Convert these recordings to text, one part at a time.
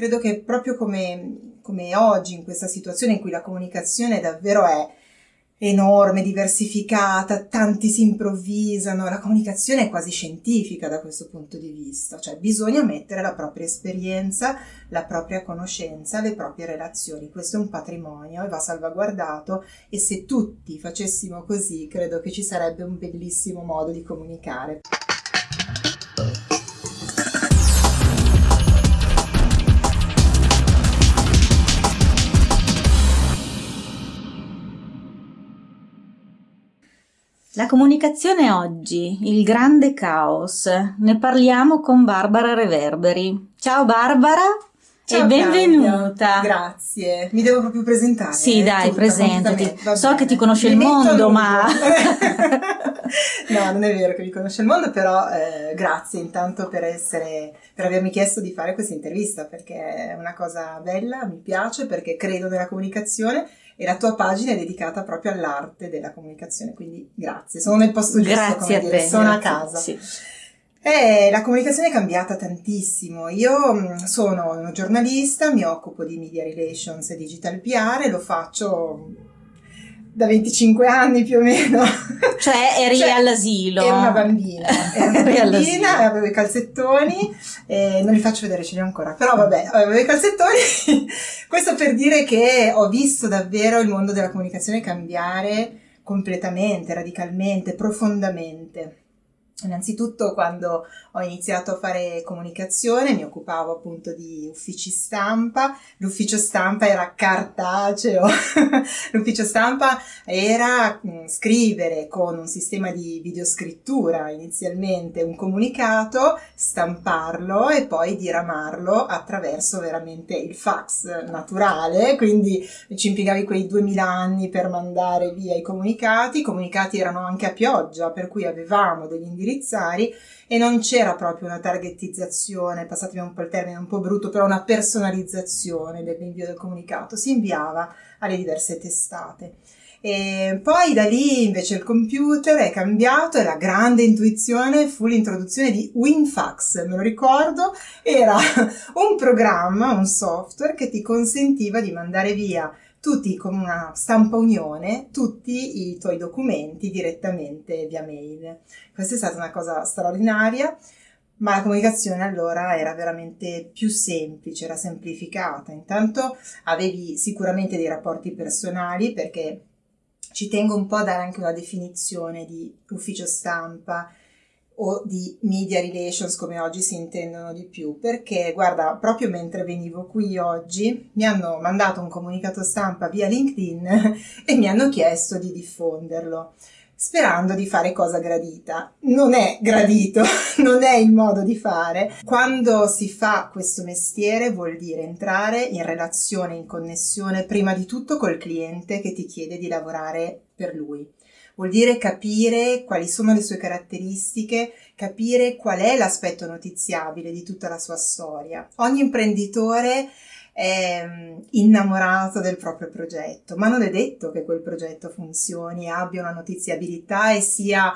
credo che proprio come, come oggi, in questa situazione in cui la comunicazione davvero è enorme, diversificata, tanti si improvvisano, la comunicazione è quasi scientifica da questo punto di vista, cioè bisogna mettere la propria esperienza, la propria conoscenza, le proprie relazioni, questo è un patrimonio e va salvaguardato. E se tutti facessimo così credo che ci sarebbe un bellissimo modo di comunicare. La comunicazione oggi, il grande caos. Ne parliamo con Barbara Reverberi. Ciao Barbara Ciao, e benvenuta. Claudia. Grazie. Mi devo proprio presentare. Sì, dai, tutta, presentati. So che ti conosce Mi il mondo, ma No, non è vero che mi conosce il mondo, però eh, grazie intanto per essere per avermi chiesto di fare questa intervista perché è una cosa bella, mi piace perché credo nella comunicazione e la tua pagina è dedicata proprio all'arte della comunicazione, quindi grazie, sono nel posto giusto, grazie come a dire, te. sono grazie. a casa. Sì. Eh, la comunicazione è cambiata tantissimo. Io mh, sono una giornalista, mi occupo di media relations e digital PR e lo faccio da 25 anni più o meno. Cioè eri Cioè, all'asilo. Ero una bambina, ero una bambina, avevo i calzettoni, eh, non li faccio vedere, ce li ho ancora, però vabbè, avevo i calzettoni. Questo per dire che ho visto davvero il mondo della comunicazione cambiare completamente, radicalmente, profondamente. Innanzitutto quando ho iniziato a fare comunicazione mi occupavo appunto di uffici stampa, l'ufficio stampa era cartaceo, l'ufficio stampa era mh, scrivere con un sistema di videoscrittura inizialmente un comunicato, stamparlo e poi diramarlo attraverso veramente il fax naturale, quindi ci impiegavi quei 2000 anni per mandare via i comunicati, i comunicati erano anche a pioggia per cui avevamo degli indirizzari e non c'era proprio una targetizzazione, passatemi un po' il termine un po' brutto, però una personalizzazione dell'invio del comunicato, si inviava alle diverse testate. E poi da lì invece il computer è cambiato e la grande intuizione fu l'introduzione di WinFax, me lo ricordo, era un programma, un software che ti consentiva di mandare via tutti con una stampa unione, tutti i tuoi documenti direttamente via mail. Questa è stata una cosa straordinaria, ma la comunicazione allora era veramente più semplice, era semplificata. Intanto avevi sicuramente dei rapporti personali perché ci tengo un po' a dare anche una definizione di ufficio stampa o di media relations come oggi si intendono di più perché guarda proprio mentre venivo qui oggi mi hanno mandato un comunicato stampa via LinkedIn e mi hanno chiesto di diffonderlo sperando di fare cosa gradita. Non è gradito, non è il modo di fare. Quando si fa questo mestiere vuol dire entrare in relazione, in connessione prima di tutto col cliente che ti chiede di lavorare per lui vuol dire capire quali sono le sue caratteristiche, capire qual è l'aspetto notiziabile di tutta la sua storia. Ogni imprenditore è innamorato del proprio progetto, ma non è detto che quel progetto funzioni, abbia una notiziabilità e sia,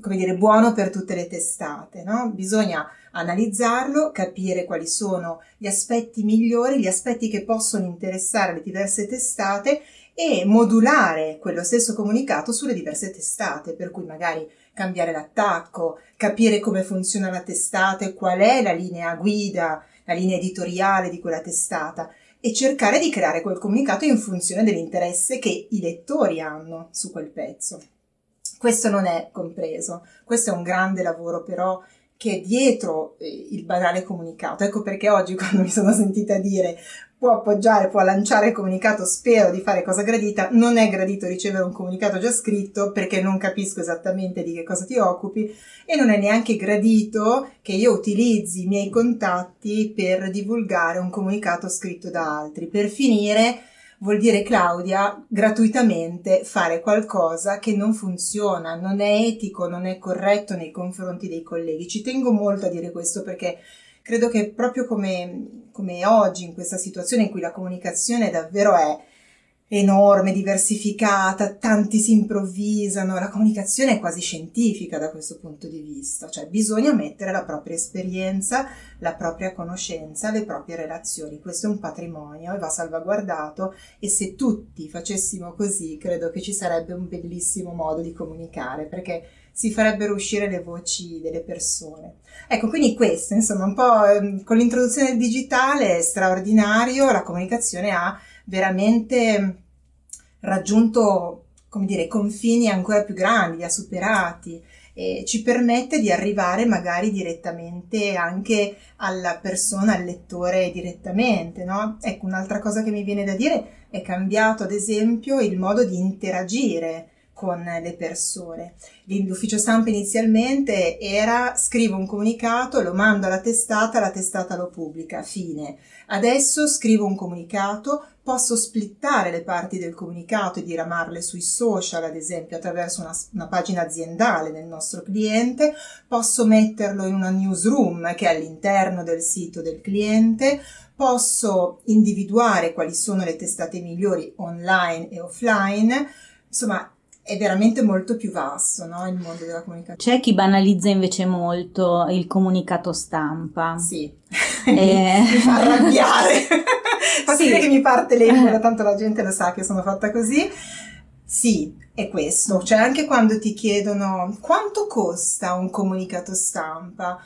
come dire, buono per tutte le testate, no? Bisogna analizzarlo, capire quali sono gli aspetti migliori, gli aspetti che possono interessare le diverse testate e modulare quello stesso comunicato sulle diverse testate, per cui magari cambiare l'attacco, capire come funziona la testata e qual è la linea guida, la linea editoriale di quella testata e cercare di creare quel comunicato in funzione dell'interesse che i lettori hanno su quel pezzo. Questo non è compreso, questo è un grande lavoro però che è dietro il banale comunicato. Ecco perché oggi quando mi sono sentita dire può appoggiare, può lanciare il comunicato, spero di fare cosa gradita, non è gradito ricevere un comunicato già scritto perché non capisco esattamente di che cosa ti occupi e non è neanche gradito che io utilizzi i miei contatti per divulgare un comunicato scritto da altri. Per finire vuol dire Claudia gratuitamente fare qualcosa che non funziona, non è etico, non è corretto nei confronti dei colleghi. Ci tengo molto a dire questo perché credo che proprio come, come oggi in questa situazione in cui la comunicazione davvero è enorme, diversificata, tanti si improvvisano, la comunicazione è quasi scientifica da questo punto di vista, cioè bisogna mettere la propria esperienza, la propria conoscenza, le proprie relazioni, questo è un patrimonio e va salvaguardato. E se tutti facessimo così credo che ci sarebbe un bellissimo modo di comunicare perché si farebbero uscire le voci delle persone. Ecco, quindi questo, insomma, un po' ehm, con l'introduzione del digitale è straordinario, la comunicazione ha veramente raggiunto, come dire, confini ancora più grandi, li ha superati e ci permette di arrivare magari direttamente anche alla persona, al lettore direttamente, no? Ecco, un'altra cosa che mi viene da dire è cambiato ad esempio il modo di interagire con le persone. L'ufficio stampa inizialmente era scrivo un comunicato, lo mando alla testata, la testata lo pubblica, fine. Adesso scrivo un comunicato, posso splittare le parti del comunicato e diramarle sui social, ad esempio attraverso una, una, pagina aziendale del nostro cliente, posso metterlo in una newsroom che è all'interno del sito del cliente, posso individuare quali sono le testate migliori online e offline, insomma è veramente molto più vasto no? il mondo della comunicazione. C'è chi banalizza invece molto il comunicato stampa. Sì, eh... mi fa arrabbiare. fa sì. che mi parte l'epoca, tanto la gente lo sa che sono fatta così. Sì, è questo. Cioè anche quando ti chiedono quanto costa un comunicato stampa,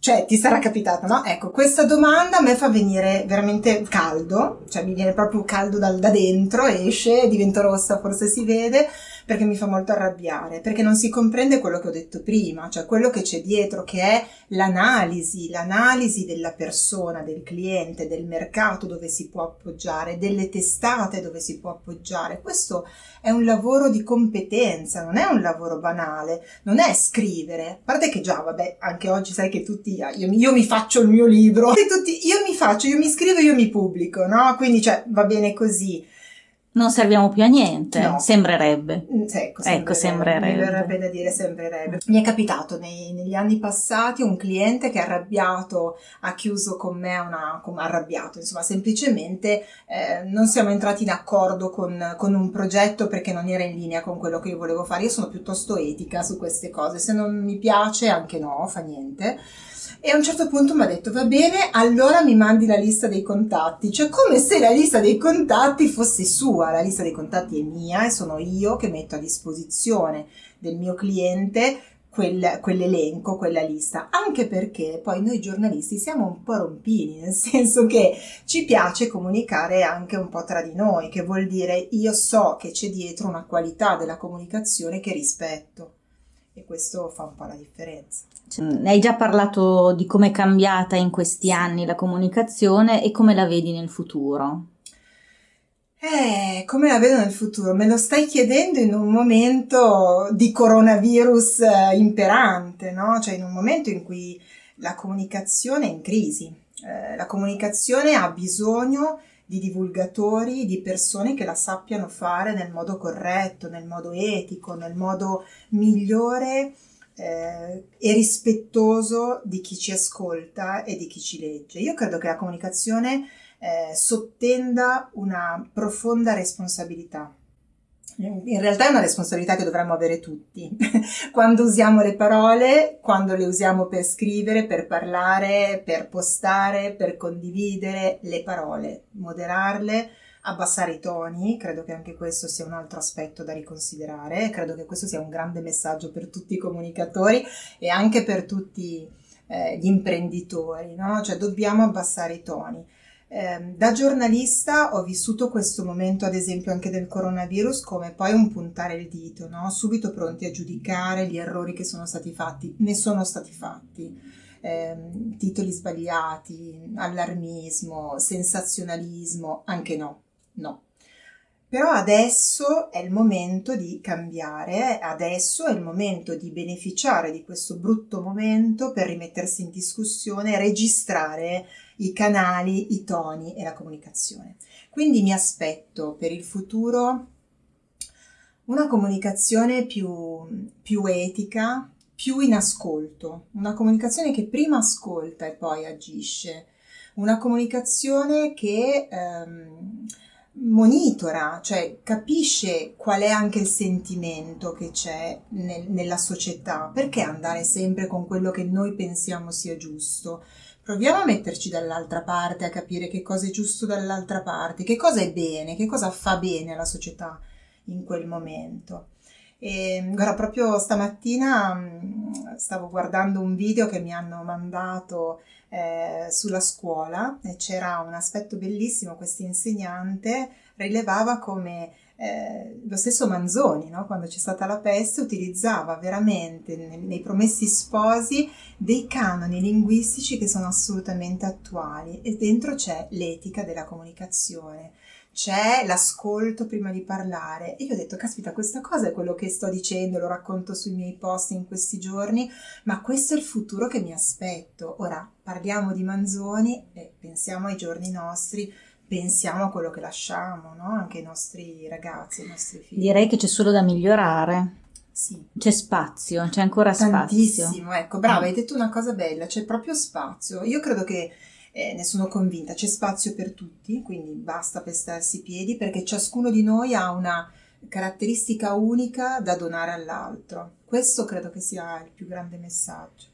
cioè, ti sarà capitato, no? Ecco, questa domanda a me fa venire veramente caldo, cioè mi viene proprio caldo dal, da dentro, esce, divento rossa, forse si vede, perché mi fa molto arrabbiare, perché non si comprende quello che ho detto prima, cioè quello che c'è dietro, che è l'analisi, l'analisi della persona, del cliente, del mercato dove si può appoggiare, delle testate dove si può appoggiare. Questo è un lavoro di competenza, non è un lavoro banale, non è scrivere, a parte che già, vabbè, anche oggi sai che tutti io, io, mi faccio il mio libro, tutti, io mi faccio, io mi scrivo, io mi pubblico, no? Quindi cioè, va bene così. Non serviamo più a niente, no. sembrerebbe. Mm, ecco, sembrerebbe. Ecco, sembrerebbe. Mi verrebbe da dire sembrerebbe. Mi è capitato nei, negli anni passati un cliente che arrabbiato ha chiuso con me una... Con, arrabbiato, insomma, semplicemente eh, non siamo entrati in accordo con, con un progetto perché non era in linea con quello che io volevo fare. Io sono piuttosto etica su queste cose, se non mi piace anche no, fa niente e a un certo punto mi ha detto va bene, allora mi mandi la lista dei contatti, cioè come se la lista dei contatti fosse sua, la lista dei contatti è mia e sono io che metto a disposizione del mio cliente quel, quell'elenco, quella lista, anche perché poi noi giornalisti siamo un po' rompini, nel senso che ci piace comunicare anche un po' tra di noi, che vuol dire io so che c'è dietro una qualità della comunicazione che rispetto e questo fa un po' la differenza. Cioè, hai già parlato di come è cambiata in questi anni la comunicazione e come la vedi nel futuro? Eh, come la vedo nel futuro? Me lo stai chiedendo in un momento di coronavirus eh, imperante, no? Cioè in un momento in cui la comunicazione è in crisi. Eh, la comunicazione ha bisogno di divulgatori, di persone che la sappiano fare nel modo corretto, nel modo etico, nel modo migliore eh, e rispettoso di chi ci ascolta e di chi ci legge. Io credo che la comunicazione eh, sottenda una profonda responsabilità in realtà è una responsabilità che dovremmo avere tutti. quando usiamo le parole, quando le usiamo per scrivere, per parlare, per postare, per condividere le parole, moderarle, abbassare i toni, credo che anche questo sia un altro aspetto da riconsiderare, credo che questo sia un grande messaggio per tutti i comunicatori e anche per tutti eh, gli imprenditori, no? Cioè dobbiamo abbassare i toni. Eh, da giornalista ho vissuto questo momento, ad esempio, anche del coronavirus, come poi un puntare il dito, no? subito pronti a giudicare gli errori che sono stati fatti. Ne sono stati fatti. Eh, titoli sbagliati, allarmismo, sensazionalismo, anche no, no. Però adesso è il momento di cambiare, adesso è il momento di beneficiare di questo brutto momento per rimettersi in discussione, registrare i canali, i toni e la comunicazione. Quindi mi aspetto per il futuro una comunicazione più, più etica, più in ascolto, una comunicazione che prima ascolta e poi agisce, una comunicazione che... Ehm, monitora, cioè capisce qual è anche il sentimento che c'è nel, nella società, perché andare sempre con quello che noi pensiamo sia giusto? Proviamo a metterci dall'altra parte, a capire che cosa è giusto dall'altra parte, che cosa è bene, che cosa fa bene alla società in quel momento. E guarda, proprio stamattina mh, stavo guardando un video che mi hanno mandato eh, sulla scuola e c'era un aspetto bellissimo, questo insegnante rilevava come eh, lo stesso Manzoni, no? quando c'è stata la peste, utilizzava veramente nei, nei promessi sposi dei canoni linguistici che sono assolutamente attuali e dentro c'è l'etica della comunicazione c'è l'ascolto prima di parlare. E io ho detto, caspita, questa cosa è quello che sto dicendo, lo racconto sui miei post in questi giorni, ma questo è il futuro che mi aspetto. Ora parliamo di Manzoni e pensiamo ai giorni nostri, pensiamo a quello che lasciamo, no? anche ai nostri ragazzi, ai nostri figli. Direi che c'è solo da migliorare. Sì. C'è spazio, c'è ancora Tantissimo, spazio. ecco, brava, hai detto una cosa bella, c'è proprio spazio. Io credo che eh, ne sono convinta, c'è spazio per tutti, quindi basta pestarsi i piedi perché ciascuno di noi ha una caratteristica unica da donare all'altro. Questo credo che sia il più grande messaggio.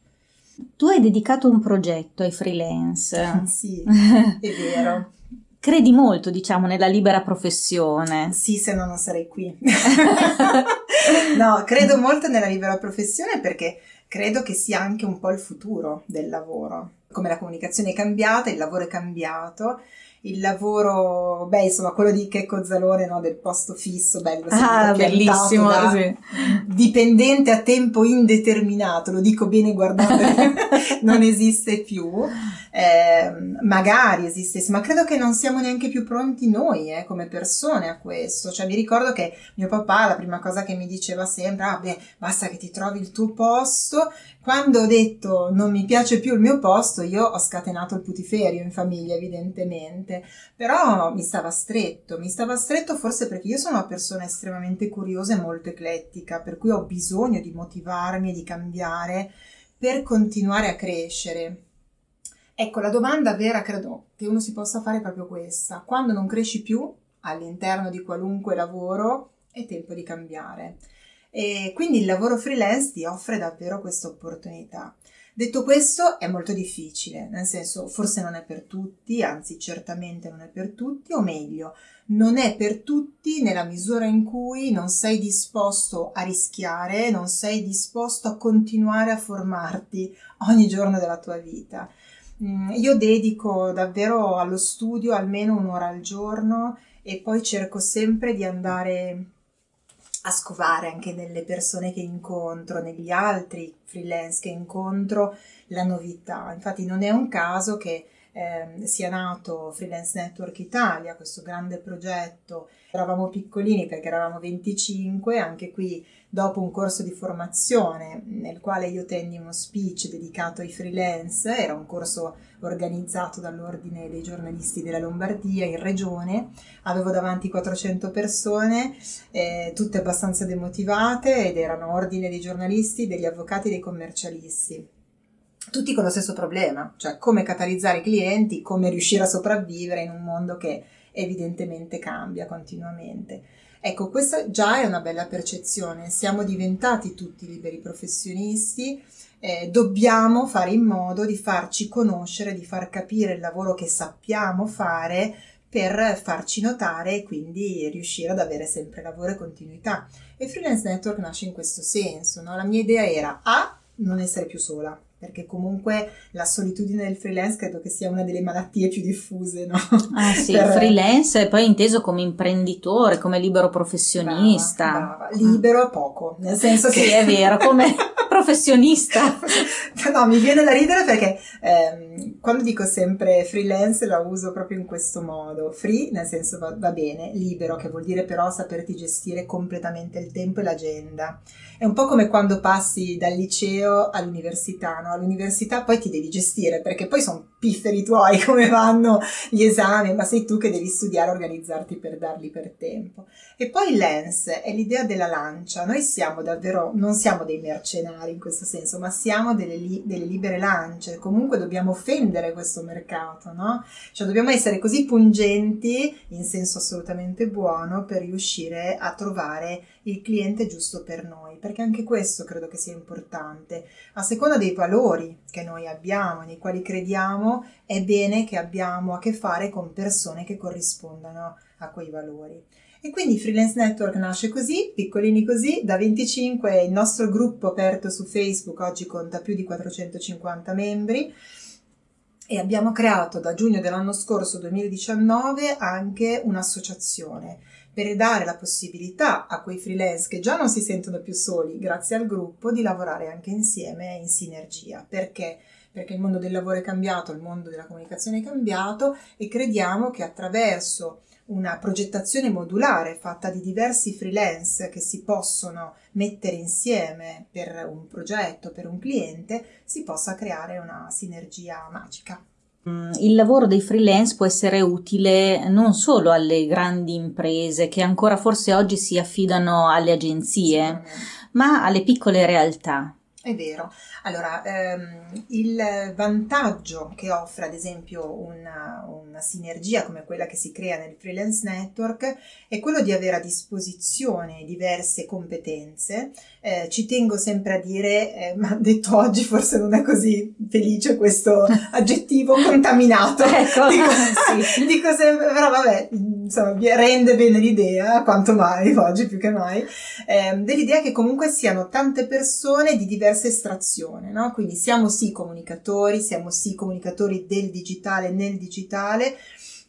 Tu hai dedicato un progetto ai freelance. sì, è vero. Credi molto, diciamo, nella libera professione. Sì, se no non sarei qui. no, credo molto nella libera professione perché credo che sia anche un po' il futuro del lavoro. Come la comunicazione è cambiata, il lavoro è cambiato. Il lavoro, beh, insomma, quello di Checco Zalone, no, del posto fisso, bello, ah, bellissimo, da sì. dipendente a tempo indeterminato, lo dico bene guardate, non esiste più eh, magari esistesse, ma credo che non siamo neanche più pronti noi eh, come persone a questo. Cioè, mi ricordo che mio papà la prima cosa che mi diceva sempre, ah beh, basta che ti trovi il tuo posto. Quando ho detto non mi piace più il mio posto, io ho scatenato il putiferio in famiglia, evidentemente. Però mi stava stretto, mi stava stretto forse perché io sono una persona estremamente curiosa e molto eclettica, per cui ho bisogno di motivarmi e di cambiare per continuare a crescere Ecco, la domanda vera credo che uno si possa fare è proprio questa. Quando non cresci più all'interno di qualunque lavoro, è tempo di cambiare. E quindi il lavoro freelance ti offre davvero questa opportunità. Detto questo, è molto difficile, nel senso forse non è per tutti, anzi certamente non è per tutti, o meglio, non è per tutti nella misura in cui non sei disposto a rischiare, non sei disposto a continuare a formarti ogni giorno della tua vita. Mm, io dedico davvero allo studio almeno un'ora al giorno e poi cerco sempre di andare a scovare anche nelle persone che incontro, negli altri freelance che incontro, la novità. Infatti non è un caso che eh, sia nato Freelance Network Italia, questo grande progetto. Eravamo piccolini perché eravamo 25, anche qui dopo un corso di formazione nel quale io tenni uno speech dedicato ai freelance, era un corso organizzato dall'Ordine dei giornalisti della Lombardia in regione, avevo davanti 400 persone, eh, tutte abbastanza demotivate ed erano Ordine dei giornalisti, degli avvocati e dei commercialisti tutti con lo stesso problema, cioè come catalizzare i clienti, come riuscire a sopravvivere in un mondo che evidentemente cambia continuamente. Ecco, questa già è una bella percezione, siamo diventati tutti liberi professionisti, eh, dobbiamo fare in modo di farci conoscere, di far capire il lavoro che sappiamo fare per farci notare e quindi riuscire ad avere sempre lavoro e continuità. E Freelance Network nasce in questo senso, no? la mia idea era A, non essere più sola, perché comunque la solitudine del freelance credo che sia una delle malattie più diffuse, no? Ah sì, per... freelance è poi inteso come imprenditore, come libero professionista. Brava, brava. Libero poco, nel senso che... Sì, è vero, come professionista. no, mi viene da ridere perché ehm, quando dico sempre freelance la uso proprio in questo modo. Free, nel senso va, va bene, libero, che vuol dire però saperti gestire completamente il tempo e l'agenda. È un po' come quando passi dal liceo all'università, no? All'università poi ti devi gestire perché poi sono pifferi tuoi come vanno gli esami, ma sei tu che devi studiare organizzarti per darli per tempo. E poi Lens è l'idea della lancia. Noi siamo davvero, non siamo dei mercenari in questo senso, ma siamo delle, li, delle libere lance. Comunque dobbiamo offendere questo mercato, no? Cioè dobbiamo essere così pungenti, in senso assolutamente buono, per riuscire a trovare il cliente giusto per noi, perché anche questo credo che sia importante. A seconda dei valori che noi abbiamo, nei quali crediamo, è bene che abbiamo a che fare con persone che corrispondano a quei valori. E quindi Freelance Network nasce così, piccolini così, da 25 il nostro gruppo aperto su Facebook oggi conta più di 450 membri e abbiamo creato da giugno dell'anno scorso 2019 anche un'associazione per dare la possibilità a quei freelance che già non si sentono più soli grazie al gruppo di lavorare anche insieme in sinergia. Perché? Perché il mondo del lavoro è cambiato, il mondo della comunicazione è cambiato e crediamo che attraverso una progettazione modulare fatta di diversi freelance che si possono mettere insieme per un progetto, per un cliente, si possa creare una sinergia magica. Mm, il lavoro dei freelance può essere utile non solo alle grandi imprese che ancora forse oggi si affidano alle agenzie, ma alle piccole realtà. È vero. Allora, ehm, il vantaggio che offre ad esempio una, una, sinergia come quella che si crea nel freelance network è quello di avere a disposizione diverse competenze. Eh, ci tengo sempre a dire, eh, ma detto oggi forse non è così felice questo aggettivo contaminato. ecco, dico, sì. dico sempre, però vabbè, insomma, rende bene l'idea, quanto mai, oggi più che mai, eh, dell'idea che comunque siano tante persone di diverse estrazioni, no? Quindi siamo sì comunicatori, siamo sì comunicatori del digitale nel digitale,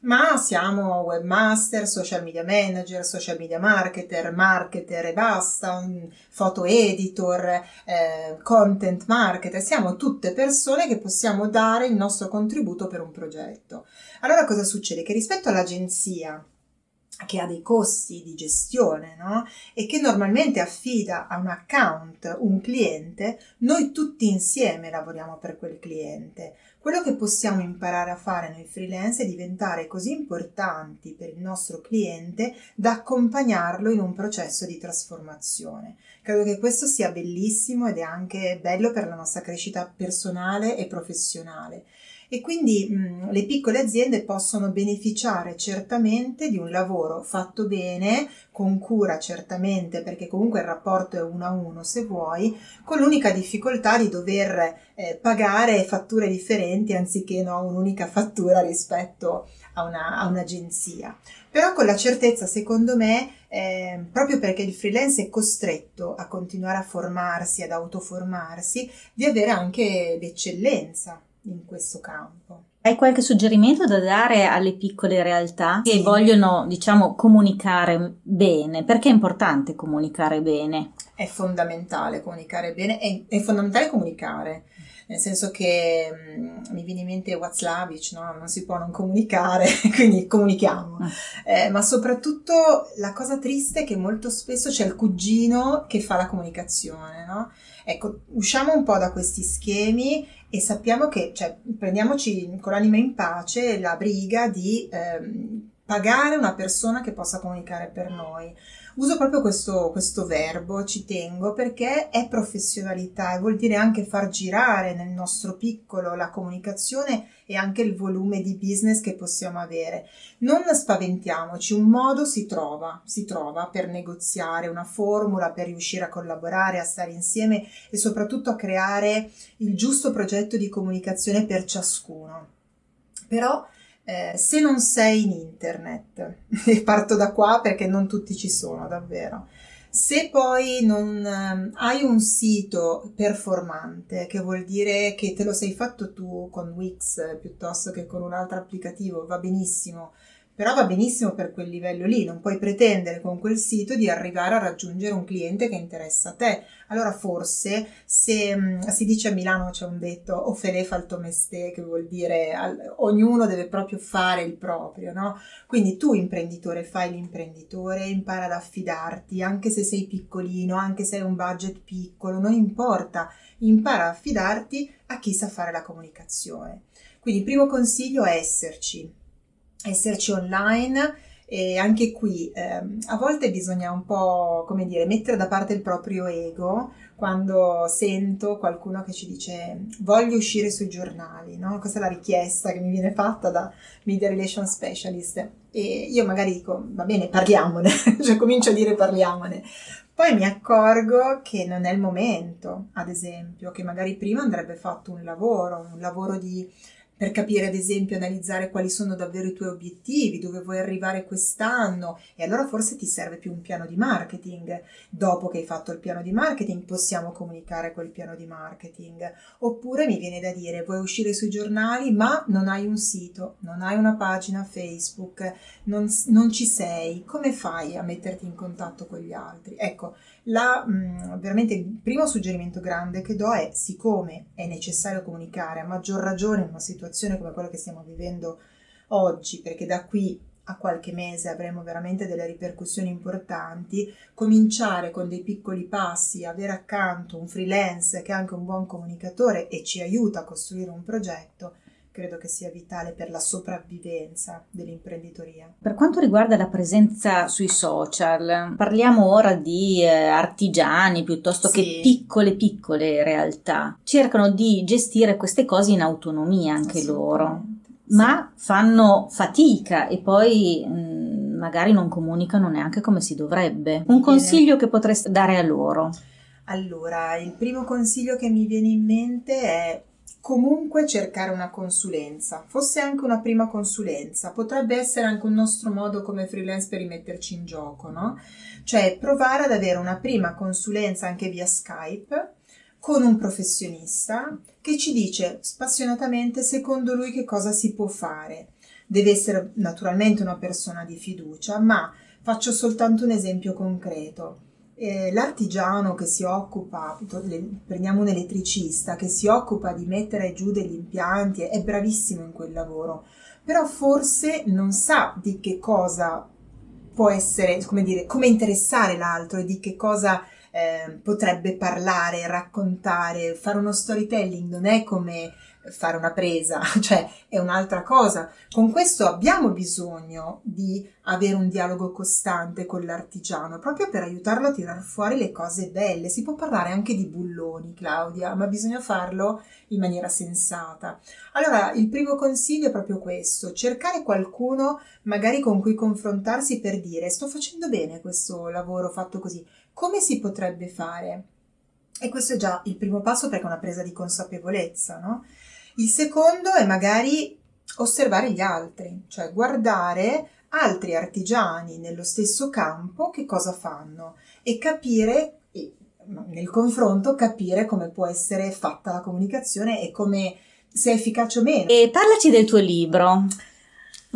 ma siamo webmaster, social media manager, social media marketer, marketer e basta, foto editor, eh, content marketer, siamo tutte persone che possiamo dare il nostro contributo per un progetto. Allora cosa succede? Che rispetto all'agenzia, che ha dei costi di gestione no? e che normalmente affida a un account un cliente, noi tutti insieme lavoriamo per quel cliente. Quello che possiamo imparare a fare noi freelance è diventare così importanti per il nostro cliente da accompagnarlo in un processo di trasformazione. Credo che questo sia bellissimo ed è anche bello per la nostra crescita personale e professionale e quindi mh, le piccole aziende possono beneficiare certamente di un lavoro fatto bene, con cura certamente, perché comunque il rapporto è uno a uno se vuoi, con l'unica difficoltà di dover eh, pagare fatture differenti anziché no, un'unica fattura rispetto a, una, a un'agenzia. Però con la certezza, secondo me, eh, proprio perché il freelance è costretto a continuare a formarsi, ad autoformarsi, di avere anche l'eccellenza in questo campo. Hai qualche suggerimento da dare alle piccole realtà che sì. vogliono, diciamo, comunicare bene? Perché è importante comunicare bene? È fondamentale comunicare bene, è, è fondamentale comunicare nel senso che mh, mm, mi viene in mente WhatsApp, no? non si può non comunicare, quindi comunichiamo. Ah. Eh, ma soprattutto la cosa triste è che molto spesso c'è il cugino che fa la comunicazione, no? Ecco, usciamo un po' da questi schemi e sappiamo che, cioè, prendiamoci con l'anima in pace la briga di ehm, pagare una persona che possa comunicare per noi. Uso proprio questo, questo, verbo, ci tengo, perché è professionalità e vuol dire anche far girare nel nostro piccolo la comunicazione e anche il volume di business che possiamo avere. Non spaventiamoci, un modo si trova, si trova per negoziare, una formula per riuscire a collaborare, a stare insieme e soprattutto a creare il giusto progetto di comunicazione per ciascuno. Però eh, se non sei in internet, e parto da qua perché non tutti ci sono davvero, se poi non eh, hai un sito performante, che vuol dire che te lo sei fatto tu con Wix piuttosto che con un altro applicativo, va benissimo, però va benissimo per quel livello lì, non puoi pretendere con quel sito di arrivare a raggiungere un cliente che interessa a te. Allora forse se mm, si dice a Milano c'è un detto o fele fa il tuo mestiere, che vuol dire al, ognuno deve proprio fare il proprio, no? Quindi tu imprenditore fai l'imprenditore, impara ad affidarti, anche se sei piccolino, anche se hai un budget piccolo, non importa, impara a affidarti a chi sa fare la comunicazione. Quindi il primo consiglio è esserci, esserci online e anche qui eh, a volte bisogna un po', come dire, mettere da parte il proprio ego quando sento qualcuno che ci dice voglio uscire sui giornali, no? Questa è la richiesta che mi viene fatta da Media Relation Specialist e io magari dico va bene parliamone, cioè comincio a dire parliamone, poi mi accorgo che non è il momento, ad esempio, che magari prima andrebbe fatto un lavoro, un lavoro di per capire ad esempio, analizzare quali sono davvero i tuoi obiettivi, dove vuoi arrivare quest'anno e allora forse ti serve più un piano di marketing. Dopo che hai fatto il piano di marketing possiamo comunicare quel piano di marketing. Oppure mi viene da dire vuoi uscire sui giornali ma non hai un sito, non hai una pagina Facebook, non, non ci sei, come fai a metterti in contatto con gli altri? Ecco, la, mh, mm, veramente il primo suggerimento grande che do è, siccome è necessario comunicare, a maggior ragione in una situazione come quella che stiamo vivendo oggi, perché da qui a qualche mese avremo veramente delle ripercussioni importanti, cominciare con dei piccoli passi, avere accanto un freelance che è anche un buon comunicatore e ci aiuta a costruire un progetto, credo che sia vitale per la sopravvivenza dell'imprenditoria. Per quanto riguarda la presenza sui social, parliamo ora di eh, artigiani piuttosto sì. che piccole piccole realtà. Cercano di gestire queste cose in autonomia anche loro, sì. ma fanno fatica e poi mh, mm, magari non comunicano neanche come si dovrebbe. Un consiglio che potreste dare a loro? Allora, il primo consiglio che mi viene in mente è comunque cercare una consulenza, fosse anche una prima consulenza, potrebbe essere anche un nostro modo come freelance per rimetterci in gioco, no? Cioè provare ad avere una prima consulenza anche via Skype con un professionista che ci dice spassionatamente secondo lui che cosa si può fare. Deve essere naturalmente una persona di fiducia, ma faccio soltanto un esempio concreto eh, l'artigiano che si occupa, prendiamo un elettricista, che si occupa di mettere giù degli impianti, è bravissimo in quel lavoro, però forse non sa di che cosa può essere, come dire, come interessare l'altro e di che cosa eh, potrebbe parlare, raccontare, fare uno storytelling non è come fare una presa, cioè è un'altra cosa. Con questo abbiamo bisogno di avere un dialogo costante con l'artigiano, proprio per aiutarlo a tirar fuori le cose belle. Si può parlare anche di bulloni, Claudia, ma bisogna farlo in maniera sensata. Allora, il primo consiglio è proprio questo, cercare qualcuno magari con cui confrontarsi per dire sto facendo bene questo lavoro fatto così, come si potrebbe fare? E questo è già il primo passo perché è una presa di consapevolezza, no? Il secondo è magari osservare gli altri, cioè guardare altri artigiani nello stesso campo che cosa fanno e capire, nel confronto, capire come può essere fatta la comunicazione e come se è efficace o meno. E parlaci del tuo libro.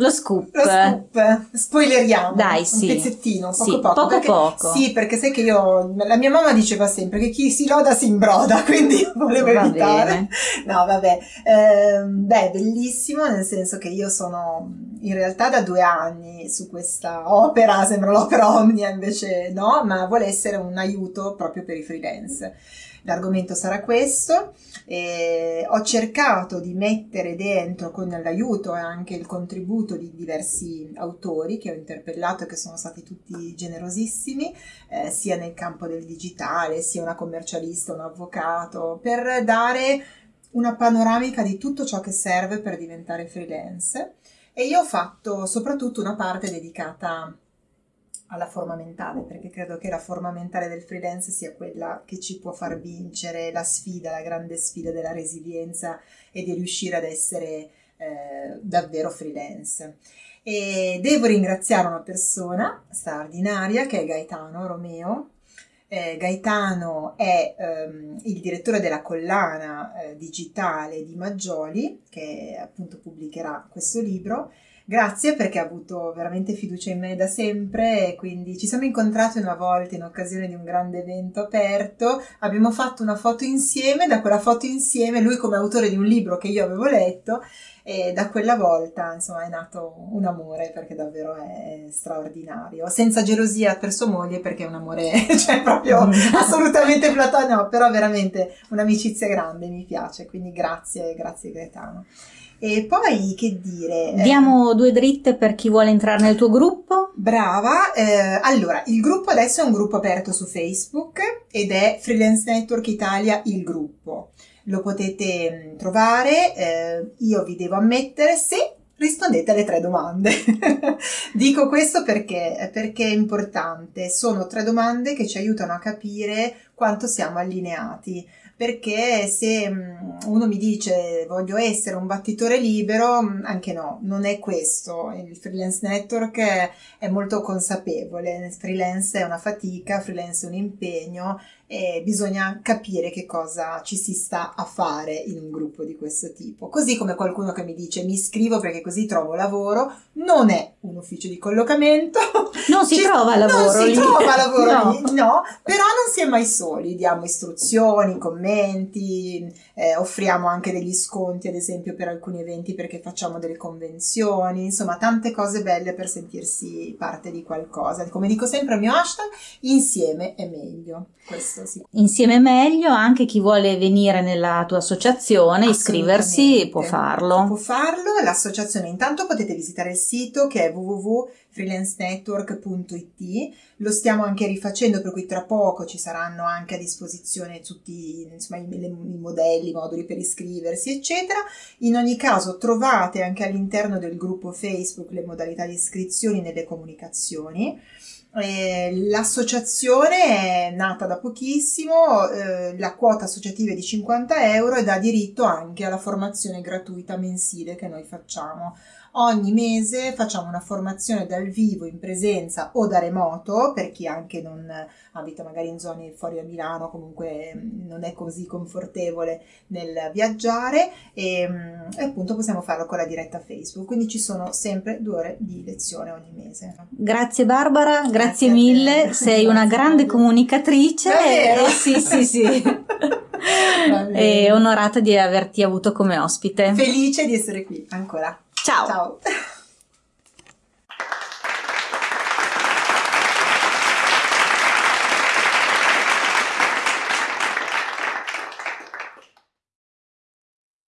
Lo scoop. Lo scoop. Spoileriamo. Dai, sì. Un pezzettino, poco sì, poco. Poco perché, poco. Sì, perché sai che io, la mia mamma diceva sempre che chi si loda si imbroda, quindi volevo Va evitare. Bene. No, vabbè. Eh, beh, bellissimo, nel senso che io sono in realtà da due anni su questa opera, sembra l'opera Omnia, invece no, ma vuole essere un aiuto proprio per i freelance. L'argomento sarà questo. Eh, ho cercato di mettere dentro con l'aiuto e anche il contributo di diversi autori che ho interpellato e che sono stati tutti generosissimi, eh, sia nel campo del digitale, sia una commercialista, un avvocato, per dare una panoramica di tutto ciò che serve per diventare freelance. E io ho fatto soprattutto una parte dedicata alla forma mentale, perché credo che la forma mentale del freelance sia quella che ci può far vincere la sfida, la grande sfida della resilienza e di riuscire ad essere eh, davvero freelance. E devo ringraziare una persona straordinaria che è Gaetano Romeo. Eh, Gaetano è ehm, il direttore della collana eh, digitale di Maggioli, che appunto pubblicherà questo libro Grazie perché ha avuto veramente fiducia in me da sempre e quindi ci siamo incontrati una volta in occasione di un grande evento aperto, abbiamo fatto una foto insieme, da quella foto insieme lui come autore di un libro che io avevo letto e da quella volta insomma è nato un amore perché davvero è straordinario, senza gelosia per sua moglie perché è un amore cioè proprio mm. assolutamente platonico, però veramente un'amicizia grande, mi piace, quindi grazie, grazie Gaetano. E poi che dire? Diamo due dritte per chi vuole entrare nel tuo gruppo? Brava, eh, allora il gruppo adesso è un gruppo aperto su Facebook ed è Freelance Network Italia il gruppo. Lo potete mm, trovare, eh, io vi devo ammettere se rispondete alle tre domande. Dico questo perché, perché è importante, sono tre domande che ci aiutano a capire quanto siamo allineati perché se mm, uno mi dice voglio essere un battitore libero, mm, anche no, non è questo. Il freelance network è molto consapevole, freelance è una fatica, freelance è un impegno e bisogna capire che cosa ci si sta a fare in un gruppo di questo tipo. Così come qualcuno che mi dice mi iscrivo perché così trovo lavoro, non è un ufficio di collocamento. Non si ci, trova lavoro non lì. si trova lavoro no. lì, no, però non si è mai soli, diamo istruzioni, commenti, eh, offriamo anche degli sconti ad esempio per alcuni eventi perché facciamo delle convenzioni, insomma tante cose belle per sentirsi parte di qualcosa. Come dico sempre il mio hashtag, insieme è meglio. Questo sì. Insieme meglio, anche chi vuole venire nella tua associazione, iscriversi, può farlo. Può farlo, l'associazione intanto potete visitare il sito che è www.freelancenetwork.it, lo stiamo anche rifacendo per cui tra poco ci saranno anche a disposizione tutti insomma, i, i modelli, i moduli per iscriversi eccetera. In ogni caso trovate anche all'interno del gruppo Facebook le modalità di iscrizioni nelle comunicazioni eh, l'associazione è nata da pochissimo, eh, la quota associativa è di 50 euro e dà diritto anche alla formazione gratuita mensile che noi facciamo. Ogni mese facciamo una formazione dal vivo in presenza o da remoto per chi anche non abita magari in zone fuori da Milano, comunque mm, non è così confortevole nel viaggiare e, mm, e appunto possiamo farlo con la diretta Facebook. Quindi ci sono sempre due ore di lezione ogni mese. Grazie Barbara, grazie, grazie mille, sei una grande comunicatrice. Davvero? Eh, sì, sì, sì. e onorata di averti avuto come ospite. Felice di essere qui ancora. Ciao. Ciao.